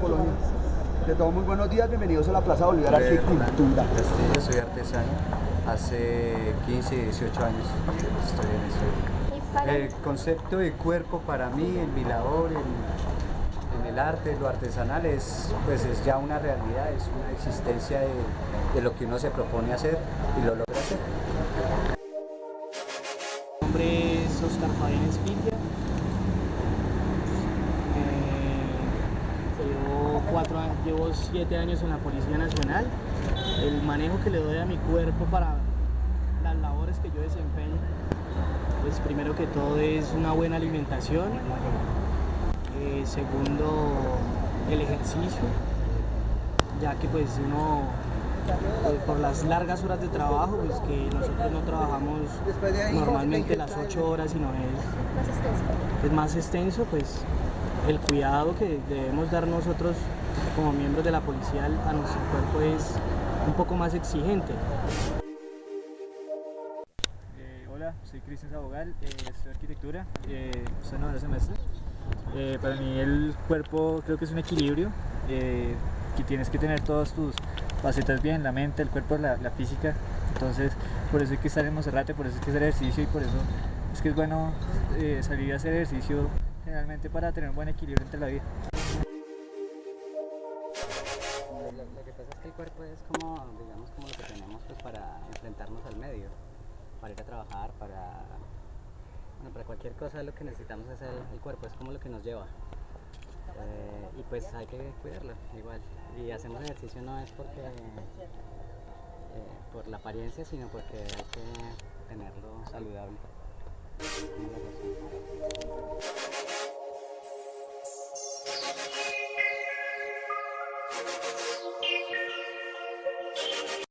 Colonia. De todos muy buenos días, bienvenidos a la Plaza Bolívar Arte y Cultura. Castillo, soy artesano. Hace 15, 18 años estoy en eso. El concepto de cuerpo para mí, en mi labor, en, en el arte, lo artesanal, es, pues es ya una realidad, es una existencia de, de lo que uno se propone hacer y lo logra hacer. Mi nombre es Oscar Fabián Espilla. Eh, llevo, cuatro, a- llevo siete años en la Policía Nacional. El manejo que le doy a mi cuerpo para las labores que yo desempeño, pues primero que todo es una buena alimentación. Eh, segundo, el ejercicio, ya que pues uno pues, por las largas horas de trabajo, pues que nosotros no trabajamos normalmente las 8 horas, sino es, es más extenso, pues el cuidado que debemos dar nosotros como miembros de la policía a nuestro cuerpo es un poco más exigente. Eh, hola, soy Cristian Sabogal, eh, estudio arquitectura, eh, noveno semestre. Eh, para mí el cuerpo creo que es un equilibrio, eh, que tienes que tener todas tus facetas bien, la mente, el cuerpo, la, física. Entonces, por eso hay que estar en Monserrate, por eso hay que hacer ejercicio y por eso es que es bueno salir a hacer ejercicio generalmente para tener un buen equilibrio entre la vida. Lo, que pasa es que el cuerpo es como, digamos, como lo que tenemos pues, para enfrentarnos al medio, para ir a trabajar, para, para cualquier cosa lo que necesitamos es el, cuerpo, es como lo que nos lleva. Eh, y pues hay que cuidarlo igual. Y hacemos ejercicio no es porque eh, por la apariencia, sino porque hay que tenerlo saludable. きれいな顔を見せる。